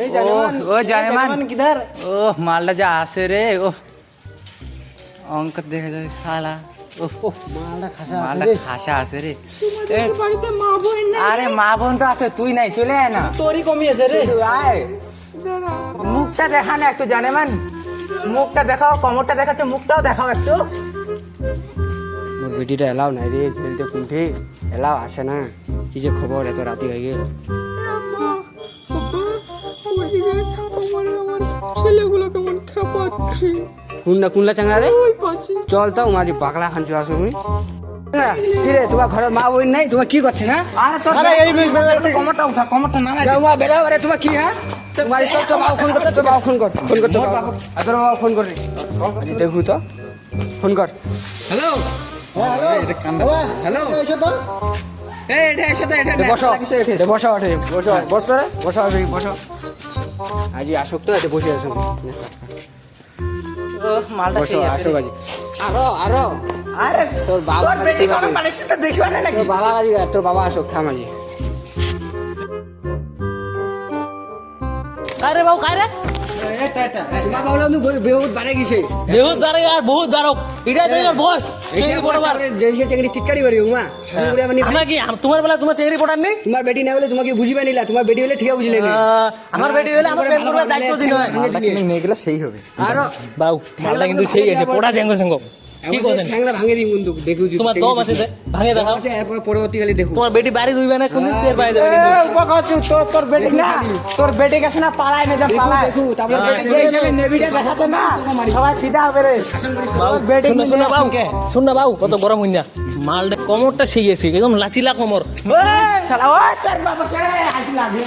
এই জানেমান ও জানেমান। কিধার? ও মালটা যা আসে রে ও অঙ্ক দেখা শালা। মালটা খাসা আছে রে। আরে মা বোন তো আছে তুই নাই চলে আয় না। তোরই কমিয়েছে রে। আয়। মুখটা দেখা না একটু জানেমান। মুখটা দেখাও কমরটা দেখাচ্ছে মুখটাও দেখাও একটু। মোর বেটিটা এলাও নাই রে ঝেলতে কুণ্ঠে। এলাও আসে না। কি যে খবর এত রাতি হয়ে গেল? কেমন খেপাচ্ছে কুন্না কুনলা চাঙ্গা রে? চল তো মাঝে বাকলা খান চলে আসো মুই কি তোমার ঘরের মা বোন নাই? তোমার কি করছে না আরে তোর কমরটা উঠা কমরটা নামাই যাও মা বেরাও আরে তোমার কি হ্যাঁ? তোমার সব তো বাবু ফোন কর তো বাবু ফোন কর ফোন কর তো আর তোর বাবু ফোন কর রে। দেখু তো ফোন কর। হ্যালো। হ্যালো। এই এটা এসে তো এটা এ বসো এ বসো ওঠে বসো বস রে বসো ওঠে বসো আজি আসুক তো এতে বসে আসুন ও মালটা বসো সেই আছে। আসুক রে। আজি আরও। আরও তোর বাবা আসুক বেটি আমরা কি আম- তোমার বেলা তোমার চেংড়ি পড়ার নেই? তোমার বেটি না বলে তোমাকে বুঝিবে নিলা তোমার বেটি হলে ঠিক বুঝলে আমার বেটি হলে আমার প্রেম করবার দায়িত্ব দিন হয়। আরও বাবু মালটা কিন্তু সেই আছে। পড়া জেঙ্গ সঙ্গ কি করেন? ঠ্যাংলা ভাঙে দিই বন্ধু দেখু যদি তোমার দম আছে ভাঙে দেখাও আছে এরপর পরবর্তীকালে দেখু। তোমার বেটি বাড়ি দুইবে না কোনদিন? টের পাই যাবে। তোর তোর বেটি না তোর বেটি গেছে না পালায় না যা পালায়। দেখু তারপরে এই হিসেবে নেভিটা দেখাচ্ছে না। সবাই ফিদা হবে রে। বেটি শুন না, শুন না, কিন্তু বাবু আজকে। শুন না বাবু কত গরম হইনা মালটা কমরটা সেই আছে একদম লাচিলা কমর। শালা ওই তোর বাবা কে আইছি লাগে